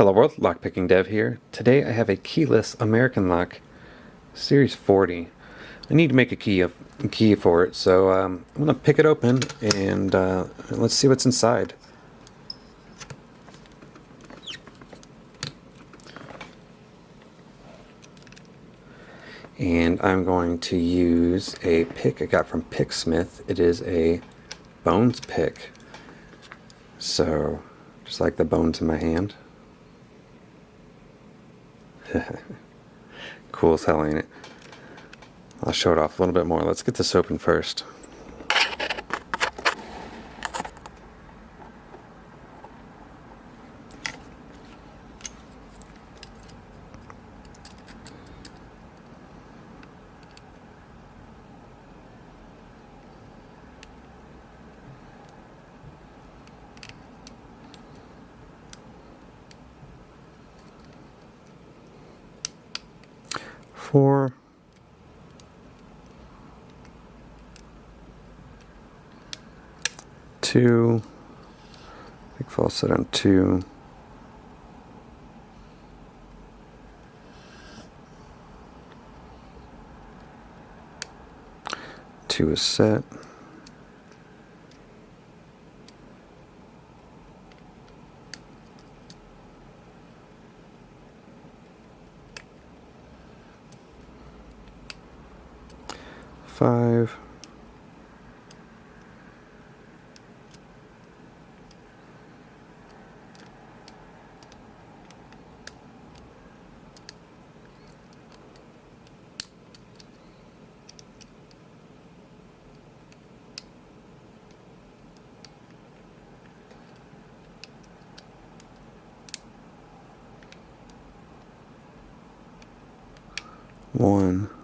Hello world, Lockpicking Dev here. Today I have a keyless American lock Series 40. I need to make a key of, key for it, so um, I'm to pick it open and uh, let's see what's inside. And I'm going to use a pick I got from Picksmith. It is a bones pick. So, just like the bones in my hand. cool as hell, ain't it? I'll show it off a little bit more. Let's get this open first. Four, two, big false set on two, two is set. Five. One.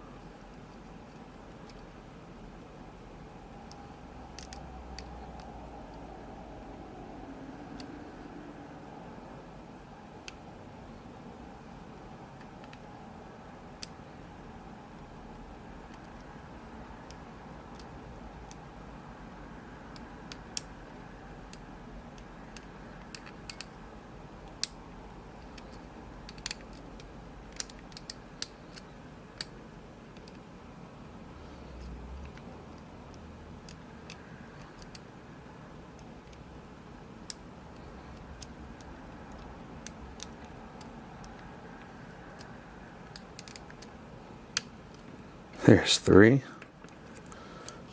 There's three.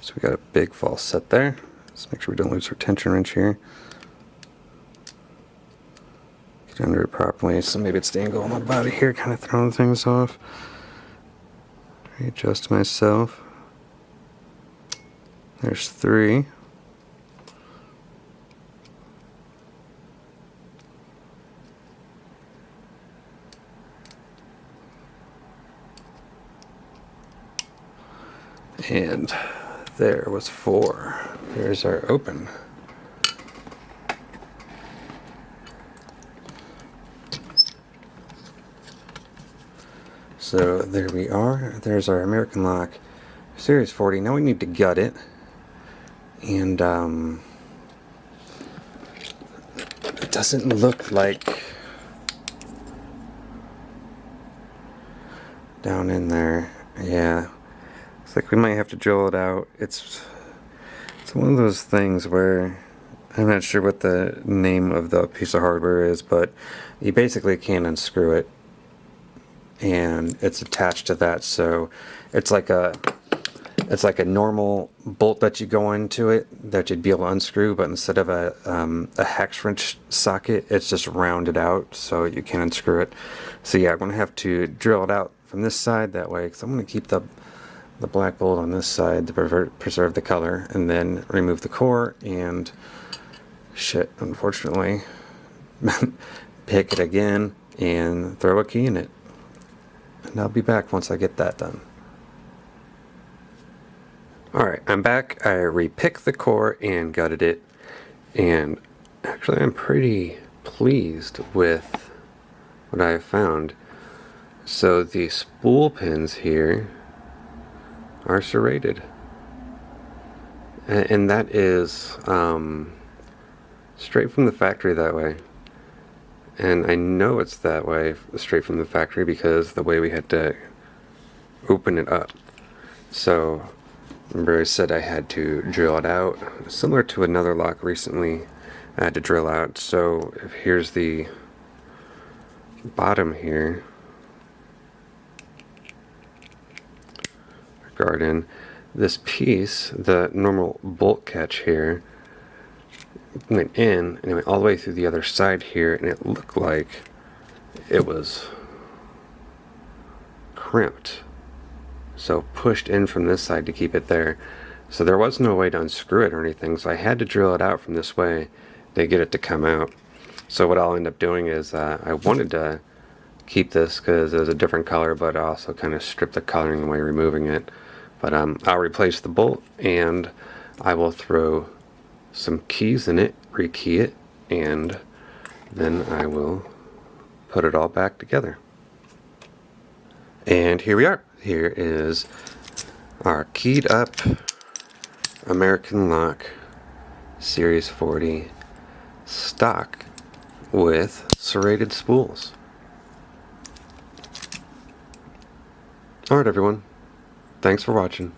So we got a big false set there. Let's make sure we don't lose our tension wrench here. Get under it properly. So maybe it's the angle on my body here, kind of throwing things off. Readjust myself. There's three. And there was four. There's our open. So there we are. There's our American Lock Series 40. Now we need to gut it. And um, it doesn't look like down in there. Yeah, like we might have to drill it out. It's it's one of those things where I'm not sure what the name of the piece of hardware is, but you basically can't unscrew it and it's attached to that so it's like a it's like a normal bolt that you go into it that you'd be able to unscrew but instead of a, um, a hex wrench socket it's just rounded out so you can unscrew it so yeah I'm gonna have to drill it out from this side that way because I'm gonna keep the the black bolt on this side to preserve the color and then remove the core and shit unfortunately pick it again and throw a key in it. And I'll be back once I get that done. Alright I'm back. I repicked the core and gutted it. And actually I'm pretty pleased with what I found. So the spool pins here are serrated. And that is um, straight from the factory that way. And I know it's that way straight from the factory because the way we had to open it up. So remember I said I had to drill it out, similar to another lock recently I had to drill out. So here's the bottom here, garden, this piece, the normal bolt catch here, went in and it went all the way through the other side here and it looked like it was crimped. So pushed in from this side to keep it there. So there was no way to unscrew it or anything so I had to drill it out from this way to get it to come out. So what I'll end up doing is uh, I wanted to keep this because it was a different color but I also kind of stripped the coloring away removing it but um, I'll replace the bolt and I will throw some keys in it, rekey it, and then I will put it all back together. And here we are. Here is our keyed up American Lock Series 40 stock with serrated spools. Alright everyone, thanks for watching.